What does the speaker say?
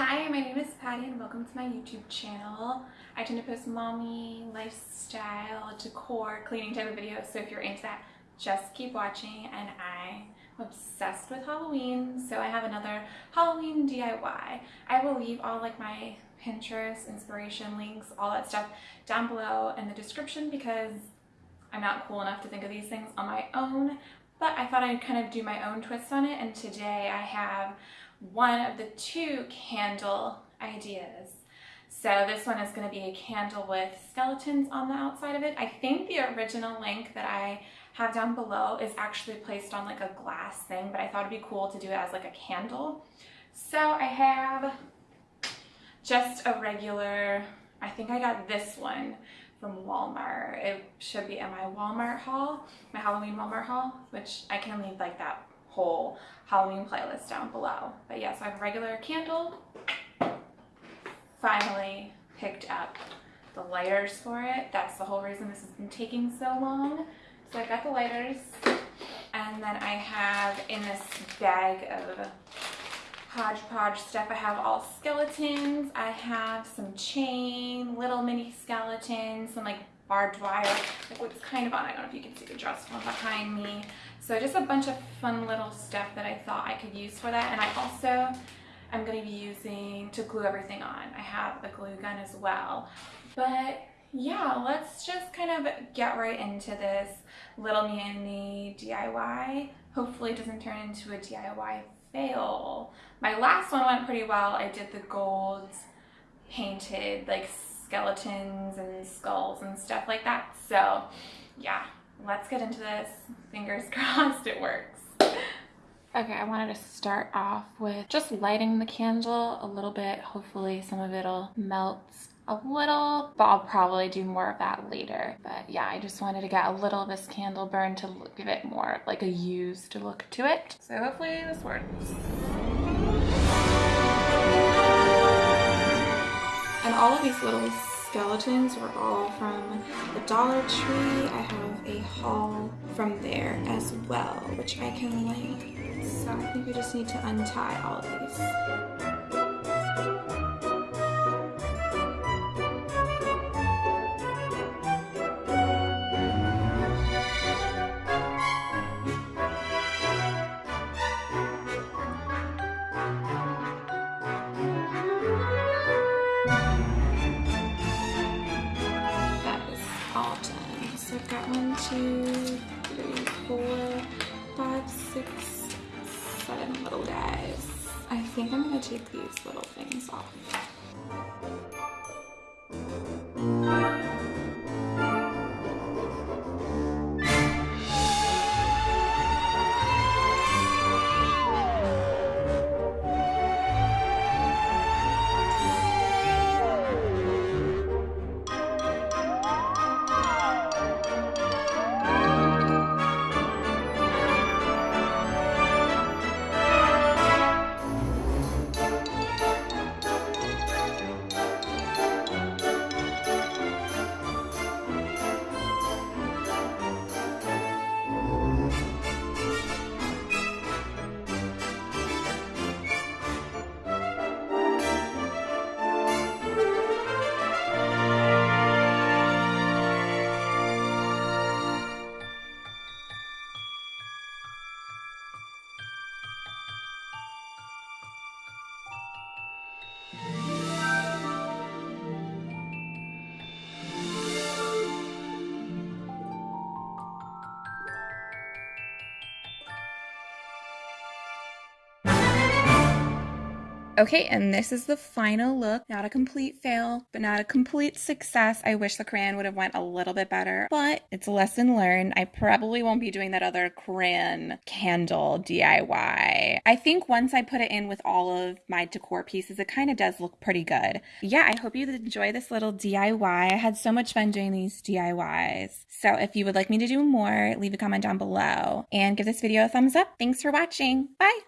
Hi, my name is Patty and welcome to my YouTube channel. I tend to post mommy, lifestyle, decor, cleaning type of videos, so if you're into that, just keep watching and I'm obsessed with Halloween, so I have another Halloween DIY. I will leave all like my Pinterest, inspiration links, all that stuff down below in the description because I'm not cool enough to think of these things on my own, but I thought I'd kind of do my own twist on it and today I have one of the two candle ideas. So this one is going to be a candle with skeletons on the outside of it. I think the original link that I have down below is actually placed on like a glass thing, but I thought it'd be cool to do it as like a candle. So I have just a regular, I think I got this one from Walmart. It should be in my Walmart haul, my Halloween Walmart haul, which I can leave like that whole Halloween playlist down below. But yes, yeah, so I have a regular candle. Finally picked up the lighters for it. That's the whole reason this has been taking so long. So I got the lighters and then I have in this bag of hodgepodge stuff. I have all skeletons. I have some chain, little mini skeletons, some like barbed wire, like what's kind of on. I don't know if you can see the dress one behind me. So just a bunch of fun little stuff that I thought I could use for that. And I also am going to be using to glue everything on. I have a glue gun as well. But yeah, let's just kind of get right into this little mini DIY. Hopefully it doesn't turn into a DIY fail. My last one went pretty well. I did the gold painted like skeletons and skulls and stuff like that. So yeah, let's get into this. Fingers crossed it works. Okay, I wanted to start off with just lighting the candle a little bit. Hopefully some of it'll melt a little, but I'll probably do more of that later. But yeah, I just wanted to get a little of this candle burn to give it more like a used look to it. So hopefully this works. And all of these little skeletons were all from the Dollar Tree. I have a haul from there as well, which I can link. So I think we just need to untie all of these. Two, three, four, five, six, seven little guys. I think I'm gonna take these little things off. Okay, and this is the final look. Not a complete fail, but not a complete success. I wish the crayon would have went a little bit better, but it's a lesson learned. I probably won't be doing that other crayon candle DIY. I think once I put it in with all of my decor pieces, it kind of does look pretty good. Yeah, I hope you enjoy this little DIY. I had so much fun doing these DIYs. So if you would like me to do more, leave a comment down below and give this video a thumbs up. Thanks for watching. Bye!